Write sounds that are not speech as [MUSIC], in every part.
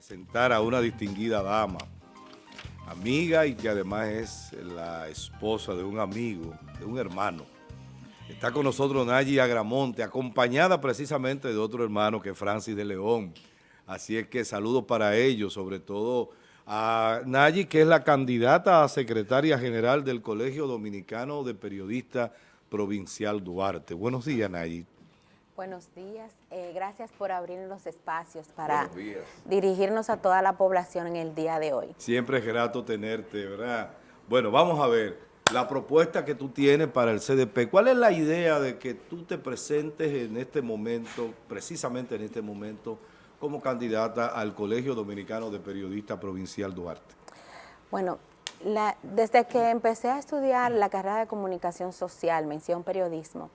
presentar a una distinguida dama, amiga y que además es la esposa de un amigo, de un hermano. Está con nosotros Nayi Agramonte, acompañada precisamente de otro hermano que es Francis de León. Así es que saludos para ellos, sobre todo a Nayi, que es la candidata a secretaria general del Colegio Dominicano de Periodistas Provincial Duarte. Buenos días, Nayi. Buenos días, eh, gracias por abrir los espacios para dirigirnos a toda la población en el día de hoy. Siempre es grato tenerte, ¿verdad? Bueno, vamos a ver, la propuesta que tú tienes para el CDP, ¿cuál es la idea de que tú te presentes en este momento, precisamente en este momento, como candidata al Colegio Dominicano de Periodistas Provincial Duarte? Bueno, desde que empecé a estudiar la carrera de Comunicación Social, mención periodismo,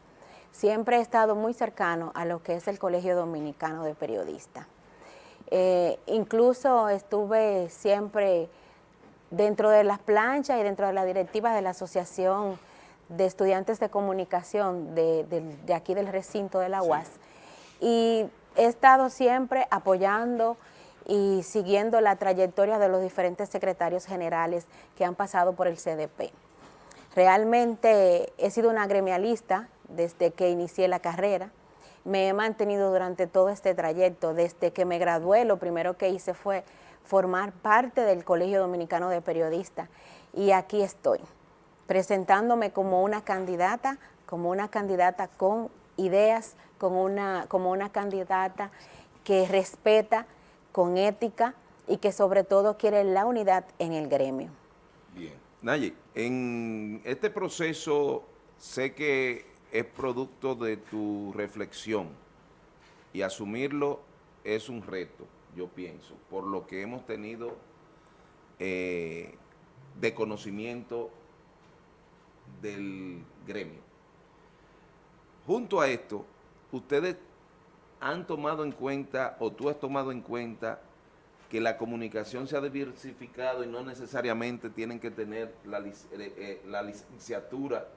siempre he estado muy cercano a lo que es el Colegio Dominicano de Periodistas. Eh, incluso estuve siempre dentro de las planchas y dentro de la directiva de la Asociación de Estudiantes de Comunicación de, aquí del recinto de la UAS. Y he estado siempre apoyando y siguiendo la trayectoria de los diferentes secretarios generales que han pasado por el CDP. Realmente he sido una gremialista desde que inicié la carrera. Me he mantenido durante todo este trayecto, desde que me gradué, lo primero que hice fue formar parte del Colegio Dominicano de Periodistas y aquí estoy, presentándome como una candidata, como una candidata con ideas, como una, como una candidata que respeta, con ética y que sobre todo quiere la unidad en el gremio. Bien. Nayi, en este proceso sé que es producto de tu reflexión y asumirlo es un reto, yo pienso, por lo que hemos tenido eh, de conocimiento del gremio. Junto a esto, ustedes han tomado en cuenta, o tú has tomado en cuenta, que la comunicación se ha diversificado y no necesariamente tienen que tener la, eh, eh, la licenciatura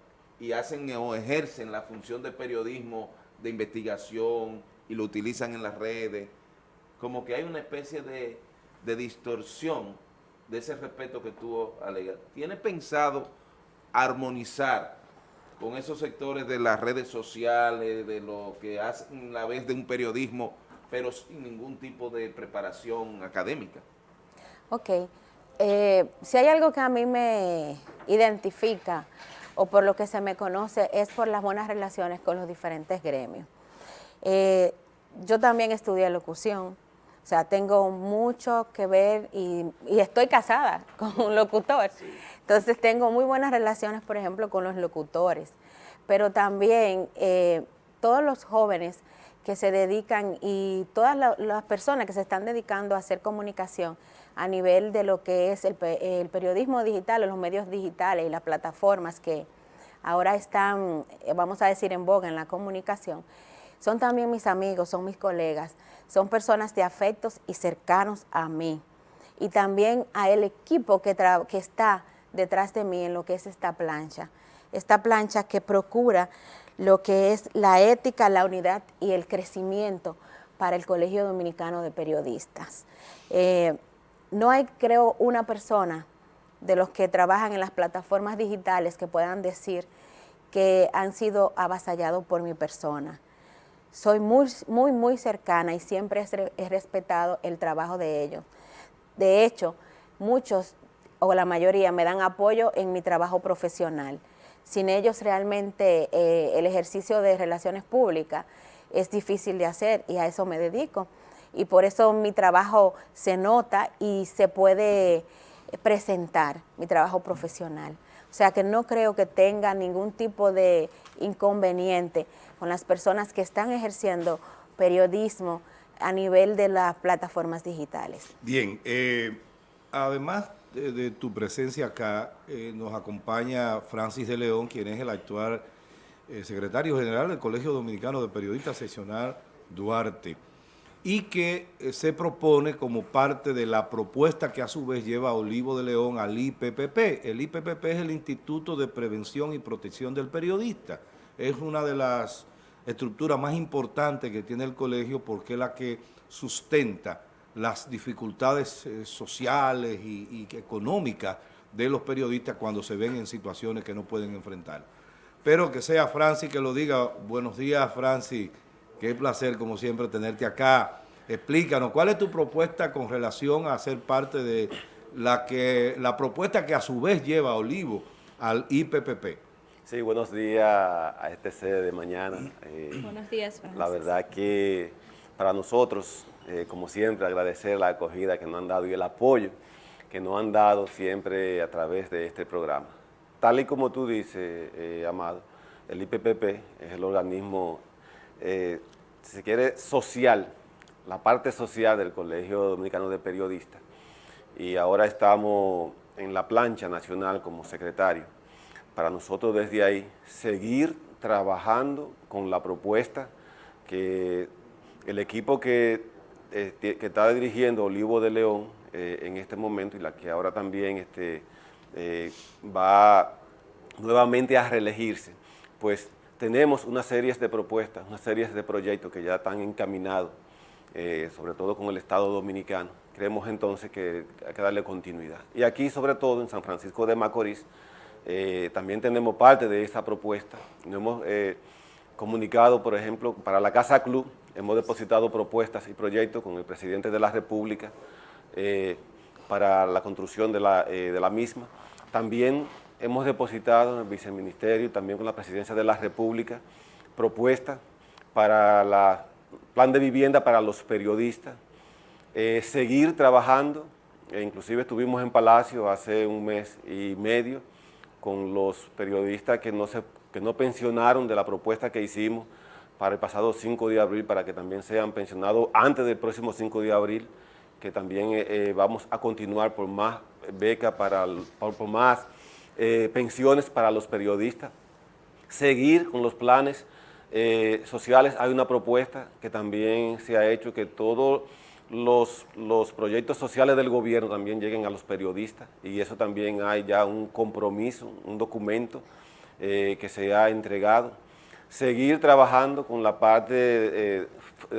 y hacen o ejercen la función de periodismo de investigación y lo utilizan en las redes, como que hay una especie de, distorsión de ese respeto que tú alegas. ¿Tiene pensado armonizar con esos sectores de las redes sociales, de lo que hacen la vez de un periodismo, pero sin ningún tipo de preparación académica? Ok. Eh, si hay algo que a mí me identifica o por lo que se me conoce es por las buenas relaciones con los diferentes gremios. Eh, yo también estudié locución, o sea, tengo mucho que ver y, estoy casada [LAUGHS] con un locutor. Entonces tengo muy buenas relaciones, por ejemplo, con los locutores. Pero también eh, todos los jóvenes que se dedican y todas las personas que se están dedicando a hacer comunicación a nivel de lo que es el, periodismo digital o los medios digitales y las plataformas que ahora están, eh, vamos a decir, en boga en la comunicación, son también mis amigos, son mis colegas, son personas de afectos y cercanos a mí. Y también a el equipo que, está detrás de mí en lo que es esta plancha. Esta plancha que procura lo que es la ética, la unidad y el crecimiento para el Colegio Dominicano de Periodistas. Eh, no hay, creo, una persona de los que trabajan en las plataformas digitales que puedan decir que han sido avasallados por mi persona. Soy muy, muy, muy cercana y siempre he respetado el trabajo de ellos. De hecho, muchos o la mayoría me dan apoyo en mi trabajo profesional. Sin ellos realmente eh, el ejercicio de relaciones públicas es difícil de hacer y a eso me dedico. Y por eso mi trabajo se nota y se puede presentar, mi trabajo profesional. O sea que no creo que tenga ningún tipo de inconveniente con las personas que están ejerciendo periodismo a nivel de las plataformas digitales. Bien, eh, además de, tu presencia acá, eh, nos acompaña Francis de León, quien es el actual eh, secretario general del Colegio Dominicano de Periodistas Seccional Duarte y que se propone como parte de la propuesta que a su vez lleva Olivo de León al IPPP. El IPPP es el Instituto de Prevención y Protección del Periodista. Es una de las estructuras más importantes que tiene el colegio porque es la que sustenta las dificultades eh, sociales y, económicas de los periodistas cuando se ven en situaciones que no pueden enfrentar. Pero que sea Francis que lo diga. Buenos días, Francis. Qué placer, como siempre, tenerte acá. Explícanos, ¿cuál es tu propuesta con relación a ser parte de la que la propuesta que a su vez lleva a Olivo al IPPP? Sí, buenos días a este sede de mañana. [CLEARS THROAT] Eh, buenos días, Francis. La verdad que para nosotros, eh, como siempre, agradecer la acogida que nos han dado y el apoyo que nos han dado siempre a través de este programa. Tal y como tú dices, eh, Amado, el IPPP es el organismo, si se quiere, social, la parte social del Colegio Dominicano de Periodistas. Y ahora estamos en la plancha nacional como secretario. Para nosotros desde ahí, seguir trabajando con la propuesta que el equipo que, eh, que está dirigiendo Olivo de León eh, en este momento y la que ahora también este, eh, va nuevamente a reelegirse, pues tenemos una serie de propuestas, una serie de proyectos que ya están encaminados, sobre todo con el Estado Dominicano. Creemos entonces que hay que darle continuidad. Y aquí, sobre todo en San Francisco de Macorís, también tenemos parte de esa propuesta. Nos hemos comunicado, por ejemplo, para la Casa Club, hemos depositado propuestas y proyectos con el presidente de la República eh, para la construcción eh, de la, misma. También hemos depositado en el viceministerio y también con la presidencia de la República propuestas para el plan de vivienda para los periodistas, eh, seguir trabajando, e inclusive estuvimos en Palacio hace un mes y medio con los periodistas que no, se, que no pensionaron de la propuesta que hicimos para el pasado 5 de abril, para que también sean pensionados antes del próximo 5 de abril, que también eh, eh, vamos a continuar por más becas, para, por, más eh, pensiones para los periodistas, seguir con los planes sociales. Hay una propuesta que también se ha hecho, que todos los, los proyectos sociales del gobierno también lleguen a los periodistas, y eso también hay ya un compromiso, un documento que se ha entregado seguir trabajando con la parte eh,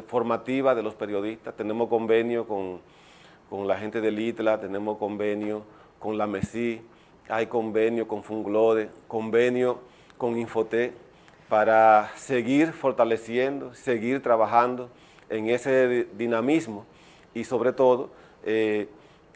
formativa de los periodistas. Tenemos convenio con, la gente del ITLA, tenemos convenio con la MESI, hay convenio con Funglode, convenio con Infoté, para seguir fortaleciendo, seguir trabajando en ese dinamismo y sobre todo eh,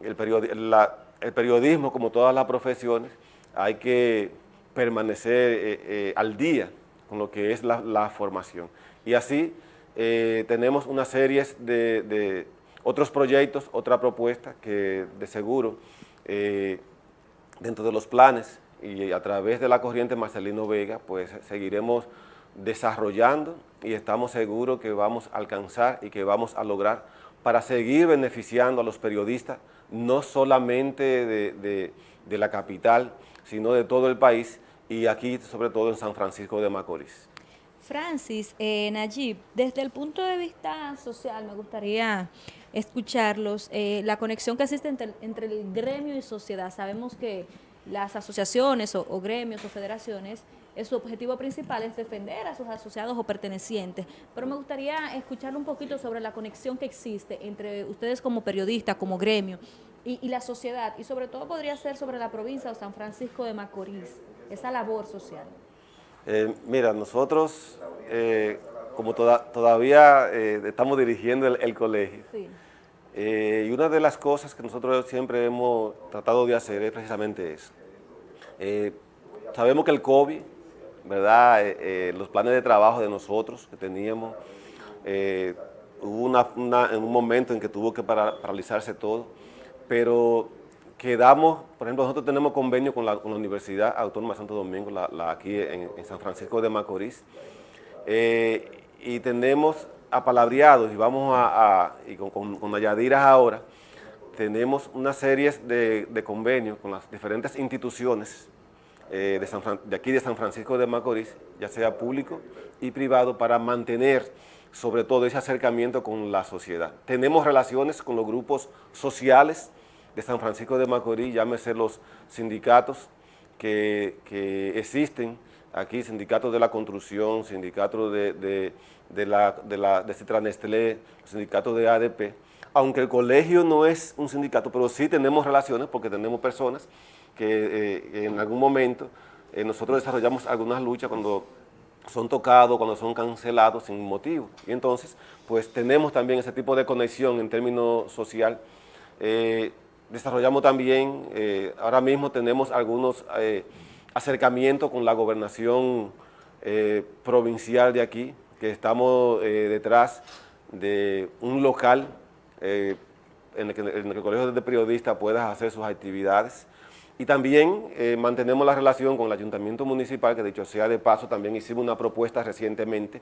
el, periodismo, como todas las profesiones, hay que permanecer eh, al día con lo que es la, formación. Y así eh, tenemos una serie de, otros proyectos, otra propuesta que de seguro eh, dentro de los planes y a través de la corriente Marcelino Vega, pues seguiremos desarrollando y estamos seguros que vamos a alcanzar y que vamos a lograr para seguir beneficiando a los periodistas, no solamente de, de la capital, sino de todo el país, y aquí sobre todo en San Francisco de Macorís. Francis, eh, Nayib, desde el punto de vista social me gustaría escucharlos, eh, la conexión que existe entre, el gremio y sociedad. Sabemos que las asociaciones o, gremios o federaciones, eh, su objetivo principal es defender a sus asociados o pertenecientes, pero me gustaría escuchar un poquito sobre la conexión que existe entre ustedes como periodistas, como gremio, y, y la sociedad, y sobre todo podría ser sobre la provincia de San Francisco de Macorís esa labor social? Eh, mira, nosotros, eh, como todavía eh, estamos dirigiendo el, colegio, y una de las cosas que nosotros siempre hemos tratado de hacer es precisamente eso. sabemos que el COVID, ¿verdad? los planes de trabajo de nosotros que teníamos, hubo una, un momento en que tuvo que paralizarse todo, pero quedamos, por ejemplo, nosotros tenemos convenio con la, Universidad Autónoma de Santo Domingo, la, aquí en, San Francisco de Macorís, eh, y tenemos apalabreados, y vamos a, y con, con, ahora, tenemos una serie de, convenios con las diferentes instituciones eh, de, de aquí de San Francisco de Macorís, ya sea público y privado, para mantener sobre todo ese acercamiento con la sociedad. Tenemos relaciones con los grupos sociales, de San Francisco de Macorís, llámese los sindicatos que, existen aquí, sindicatos de la construcción, sindicatos de, de, de la, de, la, de Nestlé, sindicatos de ADP, aunque el colegio no es un sindicato, pero sí tenemos relaciones porque tenemos personas que eh, en algún momento eh, nosotros desarrollamos algunas luchas cuando son tocados, cuando son cancelados sin motivo. Y entonces, pues tenemos también ese tipo de conexión en términos social. Eh, desarrollamos también, ahora mismo tenemos algunos acercamientos con la gobernación provincial de aquí, que estamos detrás de un local en el, que, en, el, Colegio de Periodistas pueda hacer sus actividades. Y también eh, mantenemos la relación con el Ayuntamiento Municipal, que dicho sea de paso, también hicimos una propuesta recientemente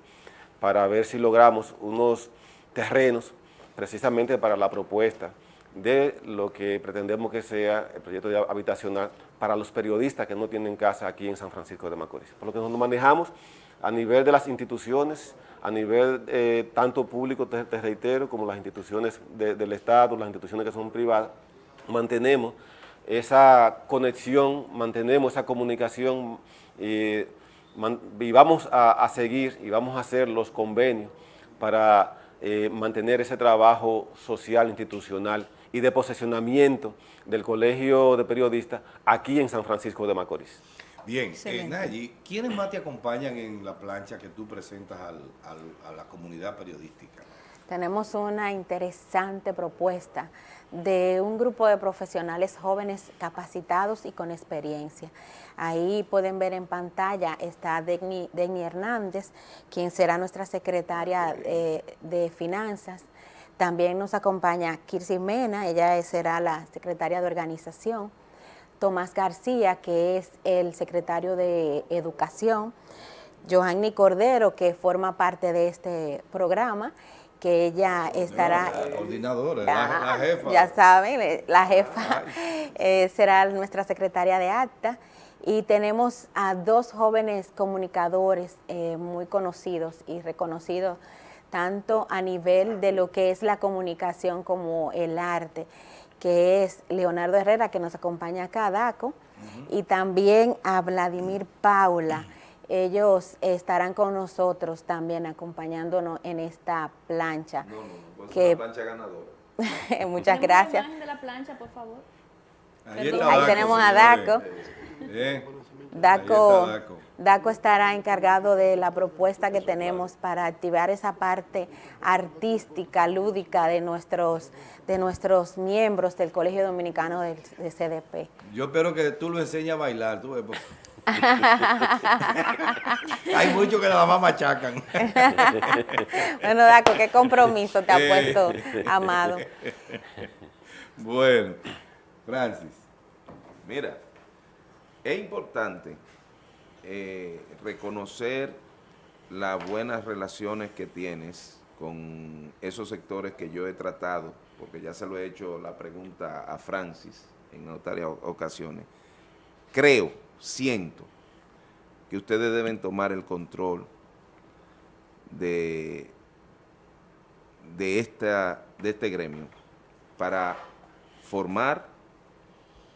para ver si logramos unos terrenos precisamente para la propuesta de lo que pretendemos que sea el proyecto habitacional para los periodistas que no tienen casa aquí en San Francisco de Macorís. Por lo que nos manejamos a nivel de las instituciones, a nivel eh, tanto público, te, reitero, como las instituciones del Estado, las instituciones que son privadas, mantenemos esa conexión, mantenemos esa comunicación y, vamos a, seguir y vamos a hacer los convenios para eh, mantener ese trabajo social, institucional y de posesionamiento del Colegio de Periodistas aquí en San Francisco de Macorís. Bien, eh, Nayi, ¿quiénes más te acompañan en la plancha que tú presentas a la comunidad periodística? Tenemos una interesante propuesta de un grupo de profesionales jóvenes capacitados y con experiencia. Ahí pueden ver en pantalla está Degni, Hernández, quien será nuestra secretaria eh, de Finanzas. También nos acompaña Kirsi Mena, ella será la secretaria de Organización. Tomás García, que es el secretario de Educación. Johanny Cordero, que forma parte de este programa que ella estará... La coordinadora, la, jefa. Ya saben, la jefa [LAUGHS] eh, será nuestra secretaria de acta y tenemos a dos jóvenes comunicadores eh, muy conocidos y reconocidos tanto a nivel de lo que es la comunicación como el arte, que es Leonardo Herrera, que nos acompaña acá, Daco, y también a Vladimir Paula, ellos estarán con nosotros también acompañándonos en esta plancha. No, no, no, pues que, una plancha ganadora. [LAUGHS] Muchas gracias. de la plancha, por favor? Ahí, tenemos a Daco. Daco, Daco estará encargado de la propuesta que tenemos para activar esa parte artística, lúdica de nuestros, de nuestros miembros del Colegio Dominicano de, CDP. Yo espero que tú lo enseñes a bailar, tú, [LAUGHS] Hay muchos que nada más machacan. bueno, Daco, qué compromiso te ha puesto, Amado. Bueno, Francis. Mira, es importante eh, reconocer las buenas relaciones que tienes con esos sectores que yo he tratado, porque ya se lo he hecho la pregunta a Francis en otras ocasiones. Creo siento que ustedes deben tomar el control de, de, esta, de este gremio para formar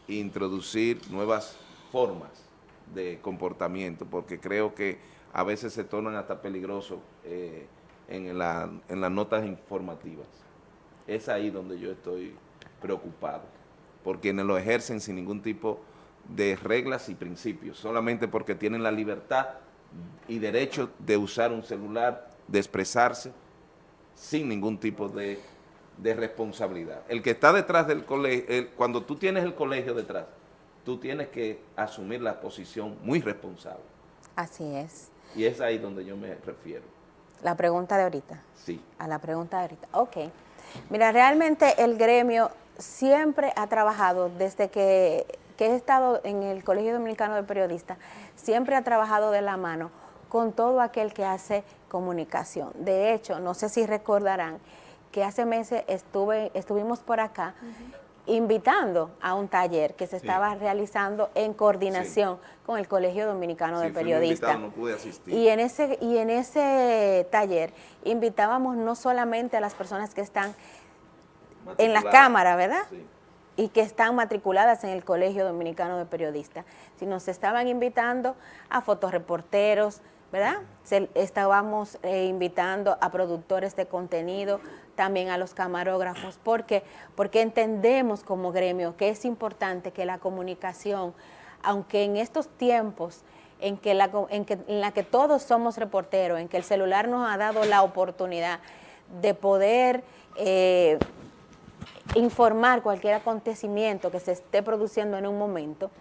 e introducir nuevas formas de comportamiento, porque creo que a veces se tornan hasta peligrosos eh, en, la, en las notas informativas. Es ahí donde yo estoy preocupado, porque lo ejercen sin ningún tipo de de reglas y principios, solamente porque tienen la libertad y derecho de usar un celular, de expresarse, sin ningún tipo de, responsabilidad. El que está detrás del colegio, cuando tú tienes el colegio detrás, tú tienes que asumir la posición muy responsable. Así es. Y es ahí donde yo me refiero. La pregunta de ahorita. Sí. A la pregunta de ahorita. Ok. Mira, realmente el gremio siempre ha trabajado desde que que he estado en el Colegio Dominicano de Periodistas, siempre ha trabajado de la mano con todo aquel que hace comunicación. De hecho, no sé si recordarán que hace meses estuve, estuvimos por acá invitando a un taller que se estaba realizando en coordinación con el Colegio Dominicano de Periodistas. No pude asistir. Y en ese y en ese taller invitábamos no solamente a las personas que están en la cámara, ¿verdad? y que están matriculadas en el Colegio Dominicano de Periodistas, sino se estaban invitando a fotoreporteros, ¿verdad? estábamos eh, invitando a productores de contenido, también a los camarógrafos. ¿Por qué? Porque entendemos como gremio que es importante que la comunicación, aunque en estos tiempos en que, la, en, que, en la que todos somos reporteros, en que el celular nos ha dado la oportunidad de poder eh, informar cualquier acontecimiento que se esté produciendo en un momento,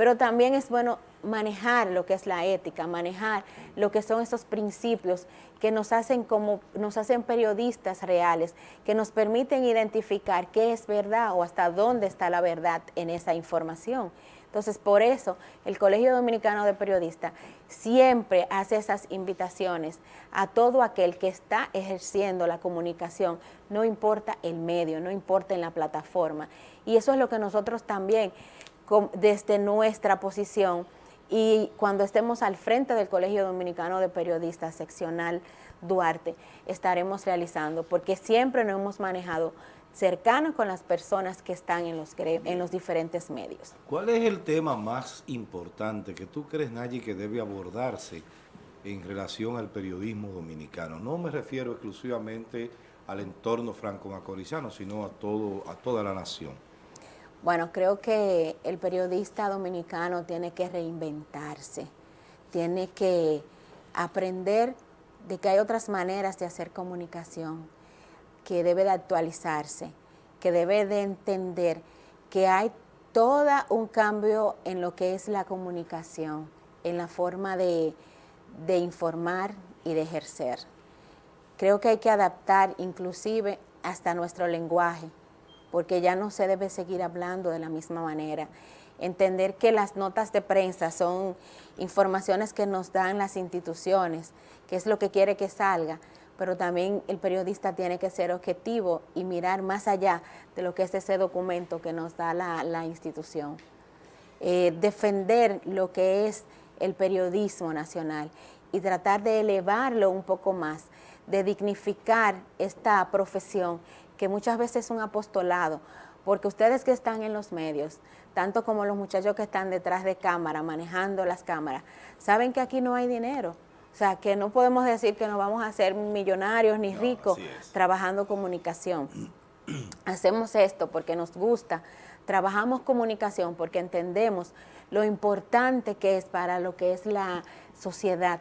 pero también es bueno manejar lo que es la ética, manejar lo que son esos principios que nos hacen como nos hacen periodistas reales, que nos permiten identificar qué es verdad o hasta dónde está la verdad en esa información. Entonces, por eso el Colegio Dominicano de Periodistas siempre hace esas invitaciones a todo aquel que está ejerciendo la comunicación, no importa el medio, no importa en la plataforma. Y eso es lo que nosotros también, desde nuestra posición, y cuando estemos al frente del Colegio Dominicano de Periodistas seccional Duarte, estaremos realizando, porque siempre nos hemos manejado cercanos con las personas que están en los, en los diferentes medios. ¿Cuál es el tema más importante que tú crees, Nayi, que debe abordarse en relación al periodismo dominicano? No me refiero exclusivamente al entorno franco-macorizano, sino a, todo, a toda la nación. Bueno, creo que el periodista dominicano tiene que reinventarse, tiene que aprender de que hay otras maneras de hacer comunicación, que debe de actualizarse, que debe de entender que hay todo un cambio en lo que es la comunicación, en la forma de, de informar y de ejercer. Creo que hay que adaptar inclusive hasta nuestro lenguaje, porque ya no se debe seguir hablando de la misma manera. Entender que las notas de prensa son informaciones que nos dan las instituciones, que es lo que quiere que salga, pero también el periodista tiene que ser objetivo y mirar más allá de lo que es ese documento que nos da la, institución. Eh, defender lo que es el periodismo nacional y tratar de elevarlo un poco más, de dignificar esta profesión que muchas veces es un apostolado, porque ustedes que están en los medios, tanto como los muchachos que están detrás de cámara, manejando las cámaras, saben que aquí no hay dinero, o sea, que no podemos decir que nos vamos a hacer millonarios ni ricos trabajando comunicación. [CLEARS THROAT] Hacemos esto porque nos gusta, trabajamos comunicación porque entendemos lo importante que es para lo que es la sociedad.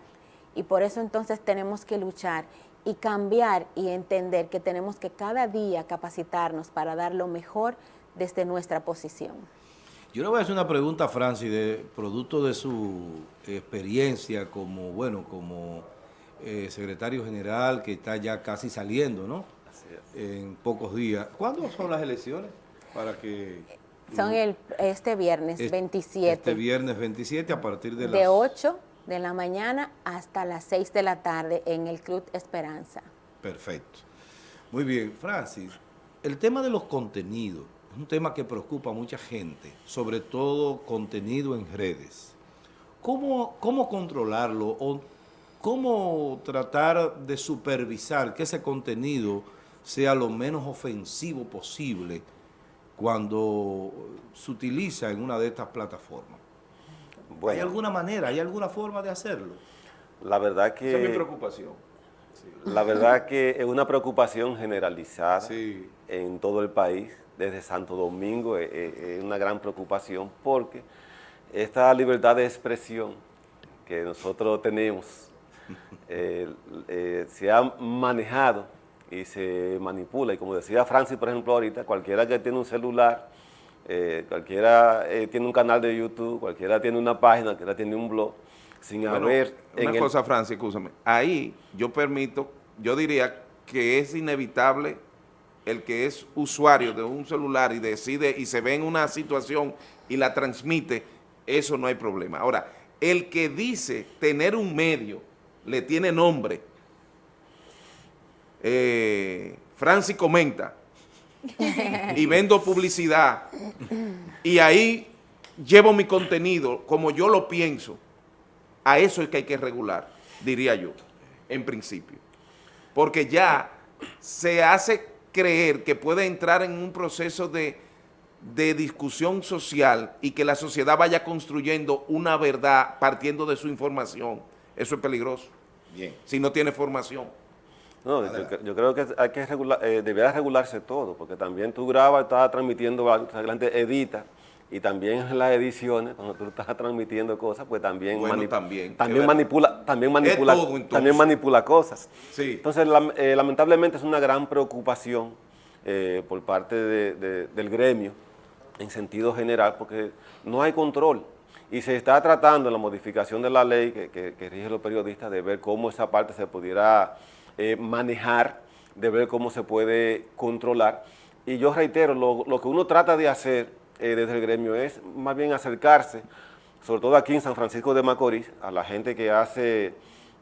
Y por eso entonces tenemos que luchar y cambiar y entender que tenemos que cada día capacitarnos para dar lo mejor desde nuestra posición. Yo le voy a hacer una pregunta a Francis, de producto de su experiencia como, bueno, como eh, secretario general que está ya casi saliendo, ¿no? En pocos días. ¿Cuándo son las elecciones? Para que... Son el, este viernes 27. Este viernes 27 a partir de, de las... 8 de la mañana hasta las 6 de la tarde en el Club Esperanza. Perfecto. Muy bien, Francis, el tema de los contenidos es un tema que preocupa a mucha gente, sobre todo contenido en redes. ¿Cómo, cómo controlarlo o cómo tratar de supervisar que ese contenido sea lo menos ofensivo posible cuando se utiliza en una de estas plataformas? ¿Hay alguna manera, hay alguna forma de hacerlo? La verdad que... Esa es mi preocupación. La verdad que es una preocupación generalizada en todo el país, desde Santo Domingo, es, una gran preocupación porque esta libertad de expresión que nosotros tenemos [LAUGHS] eh, eh, se ha manejado y se manipula. Y como decía Francis, por ejemplo, ahorita, cualquiera que tiene un celular eh, cualquiera eh, tiene un canal de YouTube, cualquiera tiene una página, cualquiera tiene un blog, sin haber... Una cosa, Francis, escúchame. Ahí yo permito, yo diría que es inevitable el que es usuario de un celular y decide y se ve en una situación y la transmite, eso no hay problema. Ahora, el que dice tener un medio, le tiene nombre, eh, Francis comenta, y vendo publicidad y ahí llevo mi contenido como yo lo pienso, a eso es que hay que regular, diría yo, en principio. Porque ya se hace creer que puede entrar en un proceso de, de discusión social y que la sociedad vaya construyendo una verdad partiendo de su información. Eso es peligroso. Bien. Si no tiene formación. No, yo, yo creo que hay que regular, eh, debería regularse todo, porque también tú grabas, estás transmitiendo, adelante edita, y también en las ediciones, cuando tú estás transmitiendo cosas, pues también, Bueno, manip- también, también manipula, también manipula, todo, también manipula cosas. Sí. Entonces, eh, lamentablemente es una gran preocupación eh, por parte de- de- del gremio en sentido general, porque no hay control. Y se está tratando en la modificación de la ley que, que- que rige los periodistas de ver cómo esa parte se pudiera eh, manejar, de ver cómo se puede controlar. Y yo reitero, lo, que uno trata de hacer eh, desde el gremio es más bien acercarse, sobre todo aquí en San Francisco de Macorís, a la gente que hace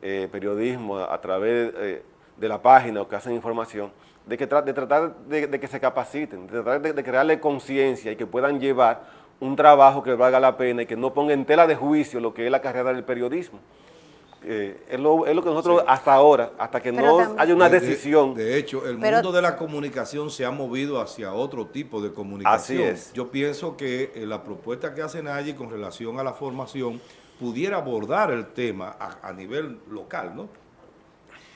eh, periodismo a, través de la página o que hacen información, de, que tratar de, de que se capaciten, de tratar de, de crearle conciencia y que puedan llevar un trabajo que valga la pena y que no ponga en tela de juicio lo que es la carrera del periodismo. Eh, es, lo, es lo que nosotros hasta ahora, hasta que Pero no también- haya una De- de- decisión, De, hecho, el Pero- mundo de la comunicación se ha movido hacia otro tipo de comunicación. Así es. Yo pienso que eh, la propuesta que hace Nayi con relación a la formación pudiera abordar el tema a, a nivel local, ¿no?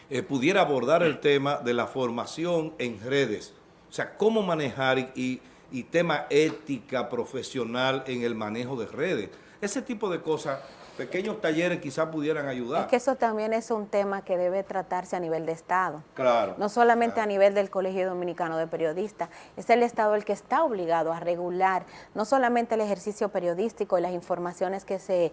Eh, pudiera abordar el tema de la formación en redes. O sea, cómo manejar y, y, y tema ética profesional en el manejo de redes. Ese tipo de cosas, pequeños talleres quizás pudieran ayudar. Es que eso también es un tema que debe tratarse a nivel de Estado. claro. No solamente a nivel del Colegio Dominicano de Periodistas, es el Estado el que está obligado a regular no solamente el ejercicio periodístico y las informaciones que se,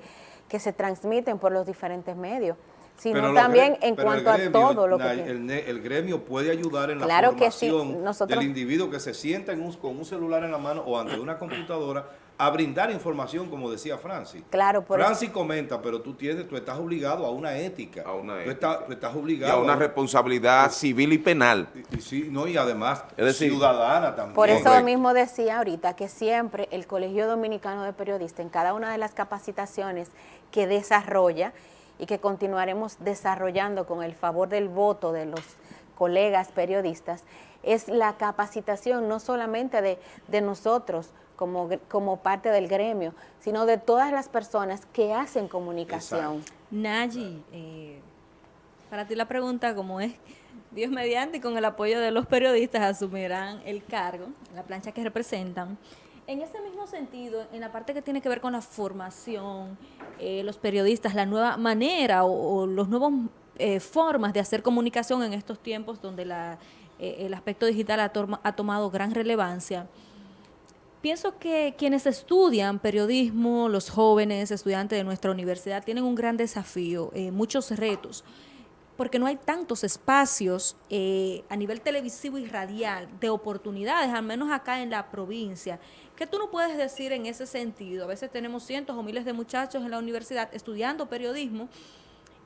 que se transmiten por los diferentes medios, sino Pero también en cuanto gremio, a todo lo que... El, el gremio puede ayudar en la Claro que sí, formación nosotros- del individuo que se sienta en un- con un celular en la mano o ante una computadora a brindar información, como decía Francis. Claro, por eso- Francis comenta, pero tú tienes, tú estás obligado a una ética. A una tú, ética. Estás, tú estás Y obligado a una a- responsabilidad civil y penal. y, y sí, no, y además Es decir, ciudadana también. Por eso Correcto. mismo decía ahorita que siempre el Colegio Dominicano de Periodistas, en cada una de las capacitaciones que desarrolla y que continuaremos desarrollando con el favor del voto de los colegas periodistas, es la capacitación no solamente de, de nosotros como, gr- como parte del gremio, sino de todas las personas que hacen comunicación. Nayi, eh, para ti la pregunta, como es Dios mediante y con el apoyo de los periodistas asumirán el cargo, la plancha que representan. En ese mismo sentido, en la parte que tiene que ver con la formación, eh, los periodistas, la nueva manera o, o los nuevos eh, formas de hacer comunicación en estos tiempos donde la, eh, el aspecto digital ha tomado gran relevancia. Pienso que quienes estudian periodismo, los jóvenes estudiantes de nuestra universidad, tienen un gran desafío, eh, muchos retos, porque no hay tantos espacios eh, a nivel televisivo y radial de oportunidades, al menos acá en la provincia. ¿Qué tú no puedes decir en ese sentido? A veces tenemos cientos o miles de muchachos en la universidad estudiando periodismo.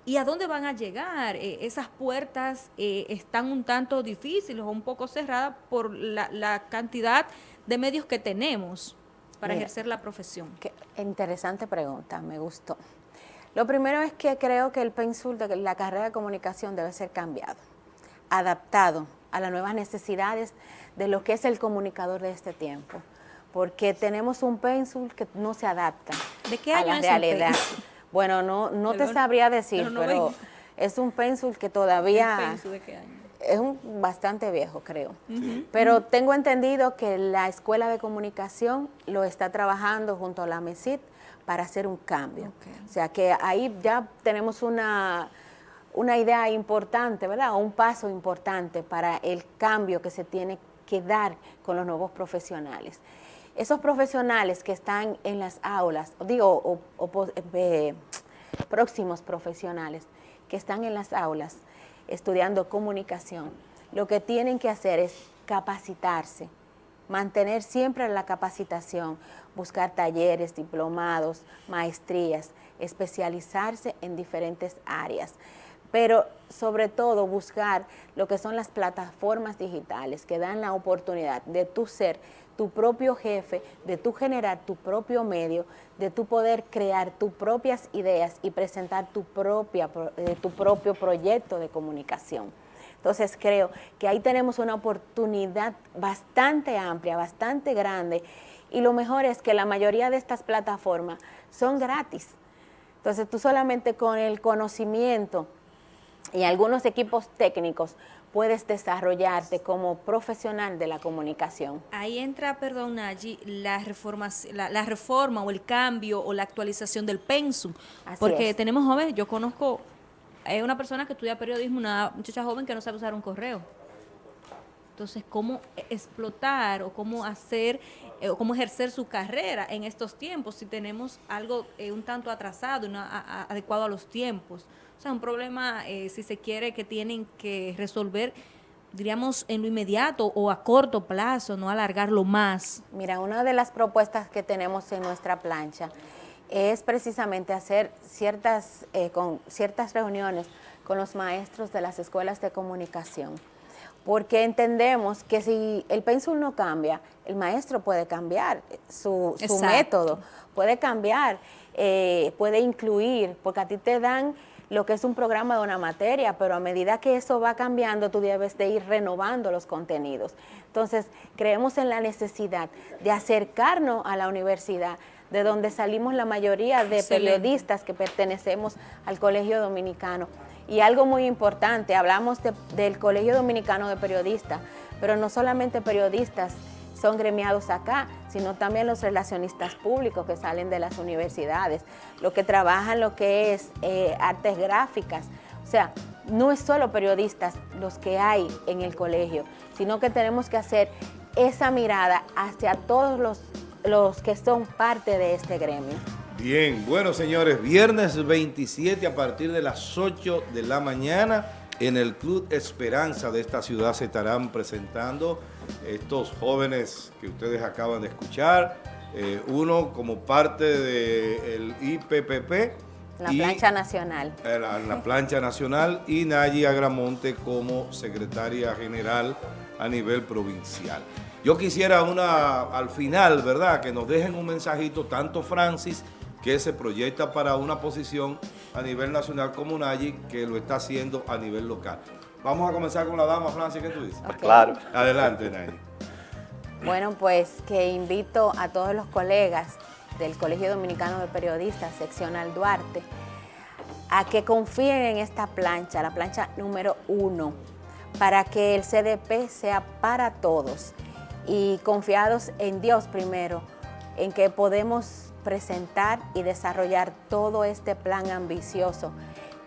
¿Y a dónde van a llegar? Eh, esas puertas eh, están un tanto difíciles o un poco cerradas por la, la cantidad de medios que tenemos para Mira. ejercer la profesión. Qué interesante pregunta, me gustó. Lo primero es que creo que el pénsul de la carrera de comunicación debe ser cambiado, adaptado a las nuevas necesidades de lo que es el comunicador de este tiempo, porque tenemos un pénsul que no se adapta ¿De qué a año la es realidad. Bueno, no, no te sabría de decir, pero 90. es un pénsul que todavía ¿El penso de qué año? Es un bastante viejo, creo. Pero tengo entendido que la Escuela de Comunicación lo está trabajando junto a la MESIT para hacer un cambio. O sea que ahí ya tenemos una, una idea importante, ¿verdad? O un paso importante para el cambio que se tiene que dar con los nuevos profesionales. Esos profesionales que están en las aulas, digo, o, eh, próximos profesionales que están en las aulas estudiando comunicación, lo que tienen que hacer es capacitarse, mantener siempre la capacitación, buscar talleres, diplomados, maestrías, especializarse en diferentes áreas, pero sobre todo buscar lo que son las plataformas digitales que dan la oportunidad de tú ser tu propio jefe, de tú generar tu propio medio, de tú poder crear tus propias ideas y presentar tu, propia, pro- eh, tu propio proyecto de comunicación. Entonces creo que ahí tenemos una oportunidad bastante amplia, bastante grande y lo mejor es que la mayoría de estas plataformas son gratis. Entonces tú solamente con el conocimiento y algunos equipos técnicos puedes desarrollarte como profesional de la comunicación. Ahí entra, perdón, allí la, reforma, la, reforma o el cambio o la actualización del pensum. porque tenemos jóvenes, yo conozco, hay una persona que estudia periodismo, una muchacha joven que no sabe usar un correo. Entonces, ¿cómo explotar o cómo hacer eh, o cómo ejercer su carrera en estos tiempos si tenemos algo eh, un tanto atrasado no adecuado a los tiempos? O sea, un problema, eh, si se quiere, que tienen que resolver, diríamos, en lo inmediato o a corto plazo, no alargarlo más. Mira, una de las propuestas que tenemos en nuestra plancha es precisamente hacer ciertas, eh, con ciertas reuniones con los maestros de las escuelas de comunicación, porque entendemos que si el pénsul no cambia, el maestro puede cambiar su, método, puede cambiar, eh, puede incluir, porque a ti te dan lo que es un programa de una materia, pero a medida que eso va cambiando, tú debes de ir renovando los contenidos. Entonces, creemos en la necesidad de acercarnos a la universidad, de donde salimos la mayoría de periodistas que pertenecemos al Colegio Dominicano. Y algo muy importante, hablamos del Colegio Dominicano de Periodistas, pero no solamente periodistas, son gremiados acá, sino también los relacionistas públicos que salen de las universidades, los que trabajan lo que es eh, artes gráficas. O sea, no es solo periodistas los que hay en el colegio, sino que tenemos que hacer esa mirada hacia todos los, los que son parte de este gremio. Bien, bueno señores, viernes 27 a partir de las 8 de la mañana en el Club Esperanza de esta ciudad se estarán presentando estos jóvenes que ustedes acaban de escuchar, eh, uno como parte del IPPP. La plancha nacional. La, la plancha nacional y Nayi Agramonte como secretaria general a nivel provincial. Yo quisiera una, al final, ¿verdad?, que nos dejen un mensajito, tanto Francis, que se proyecta para una posición a nivel nacional como Nayi, que lo está haciendo a nivel local. Vamos a comenzar con la dama, Francia, ¿qué tú dices? Claro. Adelante, Nayi. Bueno, pues que invito a todos los colegas del Colegio Dominicano de Periodistas, seccional Duarte, a que confíen en esta plancha, la plancha número uno, para que el CDP sea para todos y confiados en Dios primero, en que podemos presentar y desarrollar todo este plan ambicioso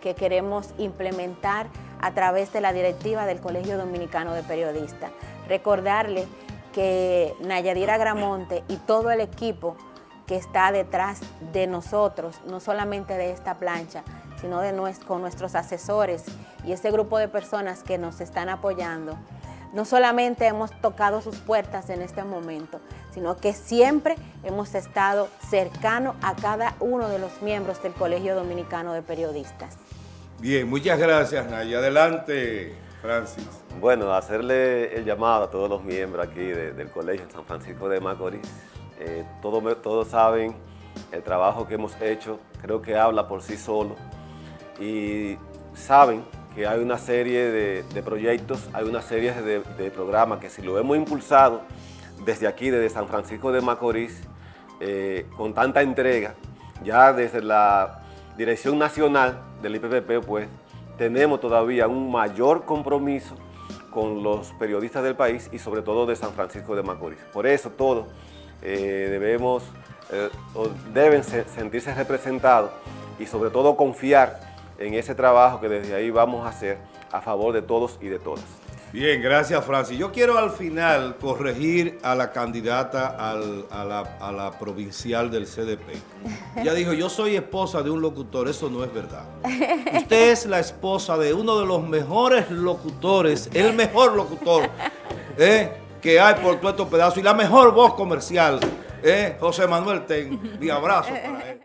que queremos implementar a través de la directiva del Colegio Dominicano de Periodistas. Recordarle que Nayadira Gramonte y todo el equipo que está detrás de nosotros, no solamente de esta plancha, sino con nuestros asesores y ese grupo de personas que nos están apoyando, no solamente hemos tocado sus puertas en este momento, sino que siempre hemos estado cercano a cada uno de los miembros del Colegio Dominicano de Periodistas. Bien, muchas gracias, Naya. Adelante, Francis. Bueno, hacerle el llamado a todos los miembros aquí del Colegio San Francisco de Macorís. Eh, todos, todos saben el trabajo que hemos hecho, creo que habla por sí solo. Y saben que hay una serie de, proyectos, hay una serie de, programas que si lo hemos impulsado desde aquí, desde San Francisco de Macorís, eh, con tanta entrega, ya desde la Dirección Nacional del IPPP, pues tenemos todavía un mayor compromiso con los periodistas del país y sobre todo de San Francisco de Macorís. Por eso todos eh, debemos, eh, deben sentirse representados y sobre todo confiar en ese trabajo que desde ahí vamos a hacer a favor de todos y de todas. Bien, gracias Francis. Yo quiero al final corregir a la candidata a, la, provincial del CDP. Ya dijo, yo soy esposa de un locutor, eso no es verdad. Usted es la esposa de uno de los mejores locutores, el mejor locutor eh, que hay por todo estos pedazos y la mejor voz comercial, eh, José Manuel Ten. Mi abrazo para él.